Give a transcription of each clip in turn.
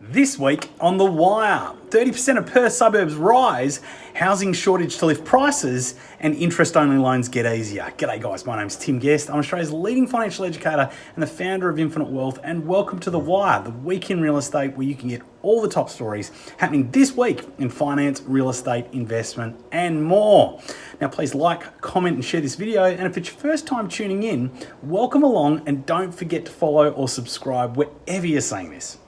This week on The Wire, 30% of Perth suburbs rise, housing shortage to lift prices, and interest only loans get easier. G'day guys, my name's Tim Guest. I'm Australia's leading financial educator and the founder of Infinite Wealth, and welcome to The Wire, the week in real estate where you can get all the top stories happening this week in finance, real estate, investment, and more. Now, please like, comment, and share this video. And if it's your first time tuning in, welcome along and don't forget to follow or subscribe wherever you're seeing this.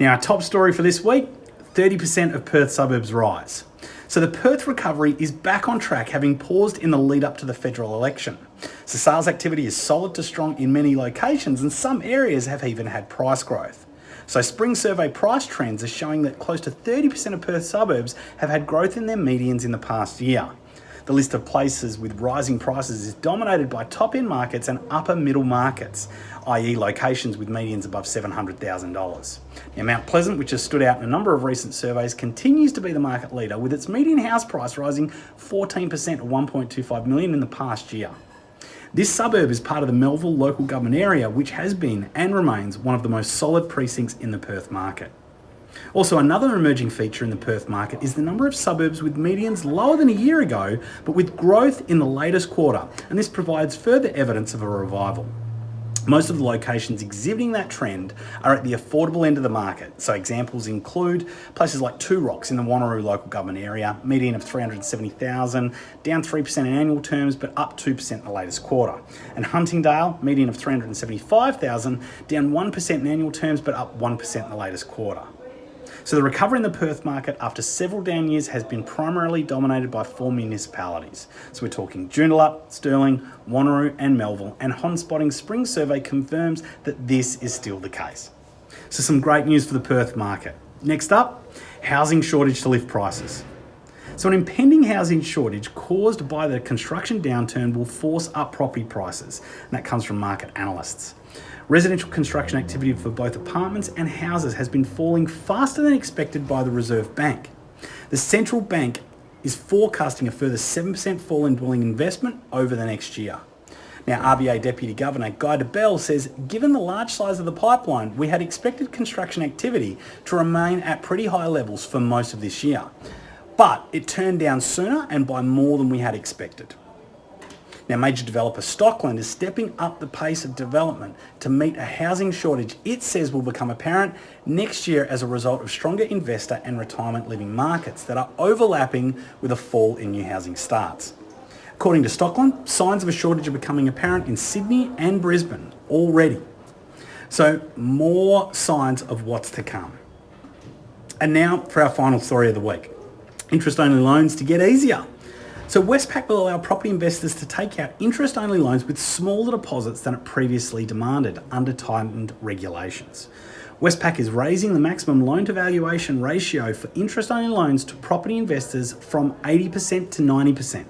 Now, our top story for this week 30% of Perth suburbs rise. So the Perth recovery is back on track, having paused in the lead up to the federal election. So sales activity is solid to strong in many locations, and some areas have even had price growth. So spring survey price trends are showing that close to 30% of Perth suburbs have had growth in their medians in the past year. The list of places with rising prices is dominated by top end markets and upper middle markets, i.e., locations with medians above $700,000. Now, Mount Pleasant, which has stood out in a number of recent surveys, continues to be the market leader with its median house price rising 14% or 1.25 million in the past year. This suburb is part of the Melville local government area, which has been and remains one of the most solid precincts in the Perth market. Also, another emerging feature in the Perth market is the number of suburbs with medians lower than a year ago, but with growth in the latest quarter, and this provides further evidence of a revival. Most of the locations exhibiting that trend are at the affordable end of the market. So examples include places like Two Rocks in the Wanneroo local government area, median of 370,000, down 3% in annual terms, but up 2% in the latest quarter. And Huntingdale, median of 375,000, down 1% in annual terms, but up 1% in the latest quarter. So the recovery in the Perth market after several down years has been primarily dominated by four municipalities. So we're talking Joondalup, Stirling, Wanneroo and Melville and Hotspotting Spring Survey confirms that this is still the case. So some great news for the Perth market. Next up, housing shortage to lift prices. So an impending housing shortage caused by the construction downturn will force up property prices, and that comes from market analysts. Residential construction activity for both apartments and houses has been falling faster than expected by the Reserve Bank. The central bank is forecasting a further 7% fall in dwelling investment over the next year. Now, RBA Deputy Governor Guy Debelle says, given the large size of the pipeline, we had expected construction activity to remain at pretty high levels for most of this year. But it turned down sooner and by more than we had expected. Now, major developer Stockland is stepping up the pace of development to meet a housing shortage it says will become apparent next year as a result of stronger investor and retirement living markets that are overlapping with a fall in new housing starts. According to Stockland, signs of a shortage are becoming apparent in Sydney and Brisbane already. So, more signs of what's to come. And now for our final story of the week interest only loans to get easier. So Westpac will allow property investors to take out interest-only loans with smaller deposits than it previously demanded under tightened regulations. Westpac is raising the maximum loan to valuation ratio for interest-only loans to property investors from 80% to 90%.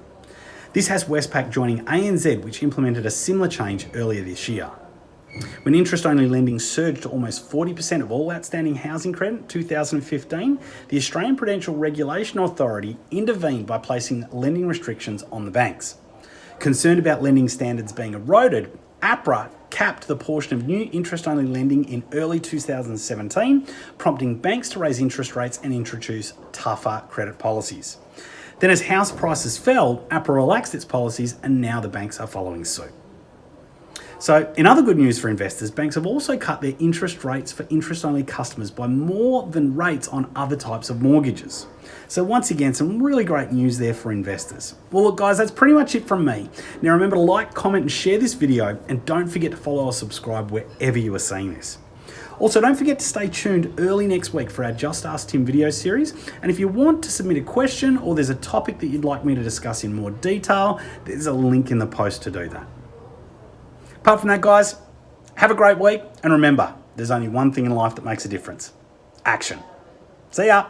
This has Westpac joining ANZ, which implemented a similar change earlier this year. When interest-only lending surged to almost 40% of all outstanding housing credit in 2015, the Australian Prudential Regulation Authority intervened by placing lending restrictions on the banks. Concerned about lending standards being eroded, APRA capped the portion of new interest-only lending in early 2017, prompting banks to raise interest rates and introduce tougher credit policies. Then as house prices fell, APRA relaxed its policies and now the banks are following suit. So in other good news for investors, banks have also cut their interest rates for interest-only customers by more than rates on other types of mortgages. So once again, some really great news there for investors. Well, look guys, that's pretty much it from me. Now remember to like, comment and share this video and don't forget to follow or subscribe wherever you are seeing this. Also, don't forget to stay tuned early next week for our Just Ask Tim video series. And if you want to submit a question or there's a topic that you'd like me to discuss in more detail, there's a link in the post to do that. Apart from that, guys, have a great week. And remember, there's only one thing in life that makes a difference action. See ya.